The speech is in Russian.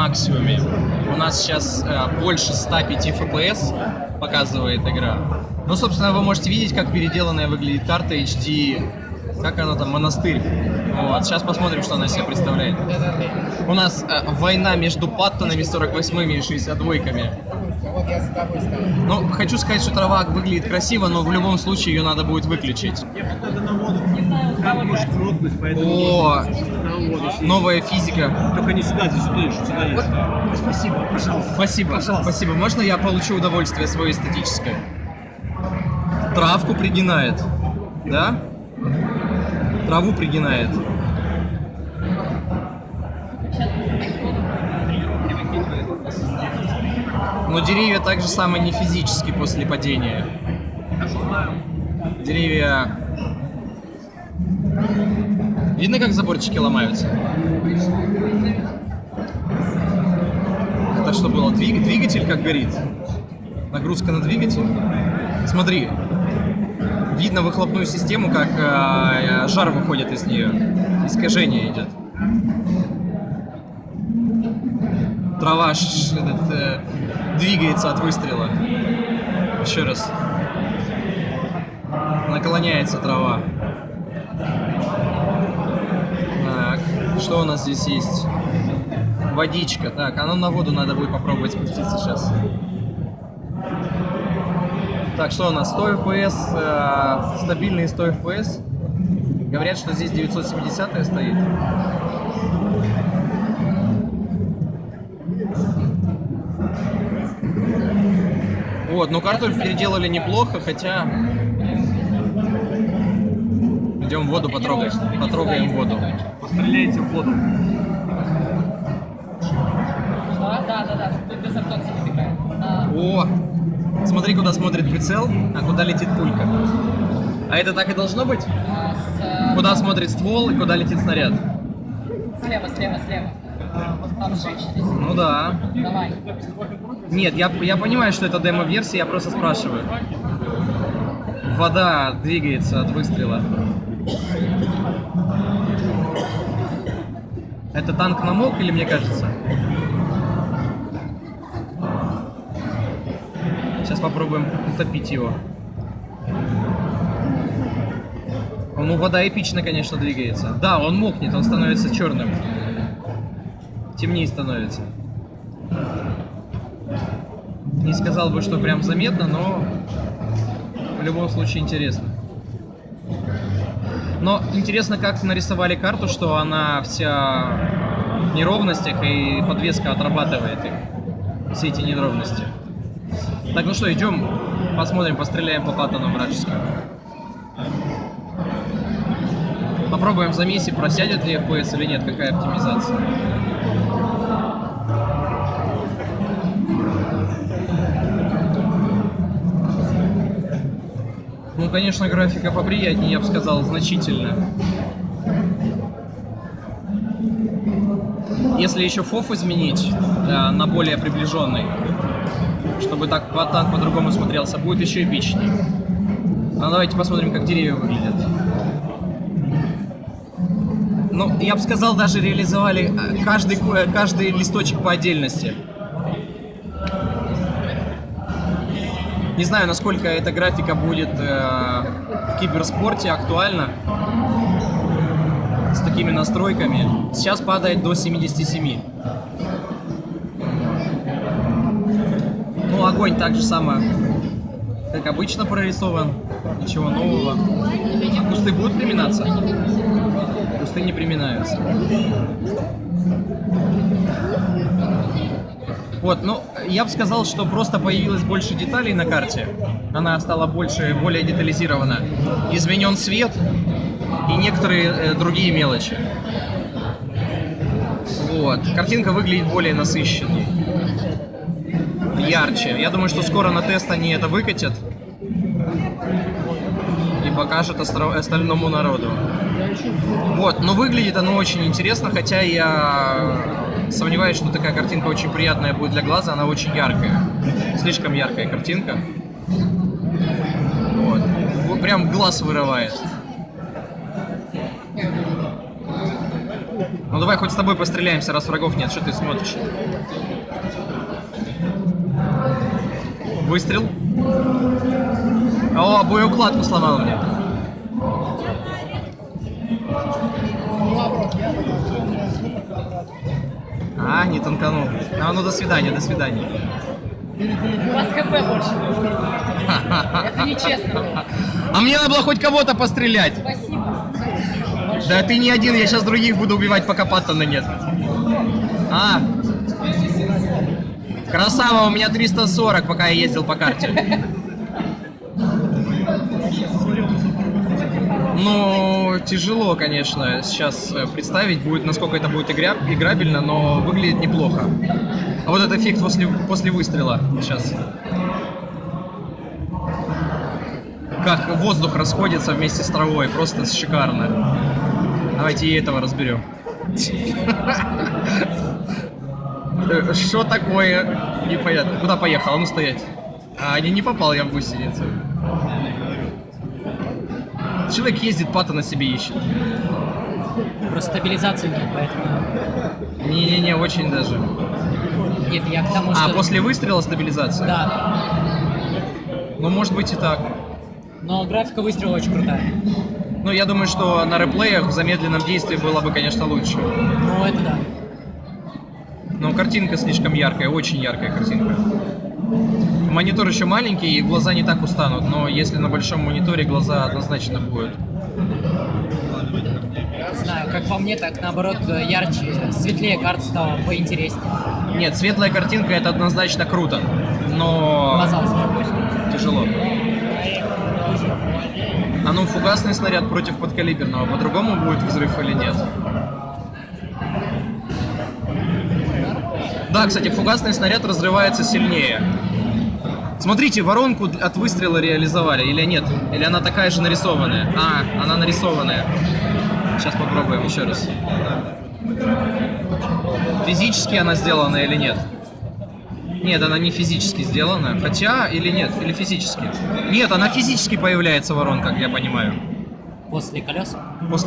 максимуме. У нас сейчас э, больше 105 FPS показывает игра. Ну, собственно, вы можете видеть, как переделанная выглядит карта HD. Как она там, монастырь. Вот, сейчас посмотрим, что она из себя представляет. У нас э, война между паттонами 48-ми и 62-ками. Вот я за тобой стою. Ну, хочу сказать, что трава выглядит красиво, но в любом случае ее надо будет выключить. Надо на воду. Там может крутнуть, поэтому О. новая физика. Только не сюда, здесь сюда, еще сюда есть. Спасибо, пожалуйста. Спасибо, спасибо. Можно я получу удовольствие свое эстетическое? Травку пригинает, да? Траву пригинает. Но деревья так же самое не физически после падения. Деревья... Видно, как заборчики ломаются? Это что было? Двиг- Двигатель как горит? Нагрузка на двигатель? Смотри. Видно выхлопную систему, как э, жар выходит из нее. Искажение идет. Трава ш- этот, э, двигается от выстрела. Еще раз. Наклоняется трава. Так, что у нас здесь есть? Водичка. Так, а ну на воду надо будет попробовать спуститься сейчас. Так, что у нас? 100 FPS, э, стабильные 100 FPS. Говорят, что здесь 970 стоит. Вот, ну карту переделали неплохо, хотя... Идем воду потрогаем. Потрогаем воду. Постреляйте в воду. Да, да, да. Тут без не. А, О! Смотри, куда смотрит прицел, а куда летит пулька. А это так и должно быть? а, с, э, Куда смотрит ствол и куда летит снаряд? Слева, слева, слева. Там женщина. Ну да. Давай. Нет, я, я понимаю, что это демо-версия, я просто спрашиваю. Вода двигается от выстрела. Это танк намок или мне кажется? Сейчас попробуем утопить его. Ну, вода эпично, конечно, двигается. Да, он мокнет, он становится черным. Темнее становится. Не сказал бы, что прям заметно, но в любом случае интересно. Но интересно, как нарисовали карту, что она вся в неровностях и подвеска отрабатывает их. Все эти неровности. Так, ну что, идем, посмотрим, постреляем по паттонам вражеским. Попробуем в замесе, просядет ли FPS или нет, какая оптимизация. Ну, конечно, графика поприятнее, я бы сказал, значительно. Если еще фоф изменить э, на более приближенный, чтобы так по- танк по-другому смотрелся, будет еще эпичнее. Ну, давайте посмотрим, как деревья выглядят. Ну, я бы сказал, даже реализовали э, каждый, э, каждый листочек по отдельности. Не знаю, насколько эта графика будет э, в киберспорте актуальна с такими настройками. Сейчас падает до 77. Ну, огонь так же самое, как обычно прорисован. Ничего нового. А кусты будут приминаться? Кусты не приминаются. Вот, ну, я бы сказал, что просто появилось больше деталей на карте. Она стала больше, более детализирована. Изменен свет и некоторые э, другие мелочи. Вот. Картинка выглядит более насыщенной. Ярче. Я думаю, что скоро на тест они это выкатят и покажут остальному народу. Вот, но выглядит оно очень интересно, хотя я сомневаюсь, что такая картинка очень приятная будет для глаза, она очень яркая. Слишком яркая картинка. Вот. Прям глаз вырывает. Ну давай хоть с тобой постреляемся, раз врагов нет. Что ты смотришь? Выстрел. О, боеукладку сломал мне. А, не танканул. А, ну до свидания, до свидания. У вас ХП больше. Это нечестно. А мне надо было хоть кого-то пострелять. Спасибо. Да ты не один, я сейчас других буду убивать, пока Паттона нет. А. Красава, у меня 340, пока я ездил по карте. Ну, тяжело, конечно, сейчас э, представить будет, насколько это будет игра, играбельно, но выглядит неплохо. А вот этот эффект после, после выстрела сейчас. Как воздух расходится вместе с травой, просто шикарно. Давайте и этого разберем. Э, Что такое? Непонятно. Куда поехал? А ну стоять. А, не, не попал я в гусеницу. Человек ездит, пата на себе ищет. Просто стабилизации нет, поэтому... Не-не-не, очень даже. Нет, я к тому, что... А, после выстрела стабилизация? Да, Ну, может быть и так. но графика выстрела очень крутая. Ну, я думаю, что на реплеях в замедленном действии было бы, конечно, лучше. Ну, это да. Но картинка слишком яркая, очень яркая картинка. Монитор еще маленький, и глаза не так устанут, но если на большом мониторе, глаза однозначно будут. Знаю, как по мне, так наоборот ярче, светлее карта стала, поинтереснее. Нет, светлая картинка это однозначно круто, но Глаза тяжело. А ну, фугасный снаряд против подкалиберного, по-другому будет взрыв или нет? Да, кстати, фугасный снаряд разрывается сильнее. Смотрите, воронку от выстрела реализовали или нет? Или она такая же нарисованная? А, она нарисованная. Сейчас попробуем еще раз. Физически она сделана или нет? Нет, она не физически сделана. Хотя, или нет, или физически. Нет, она физически появляется воронка, как я понимаю. После колес. После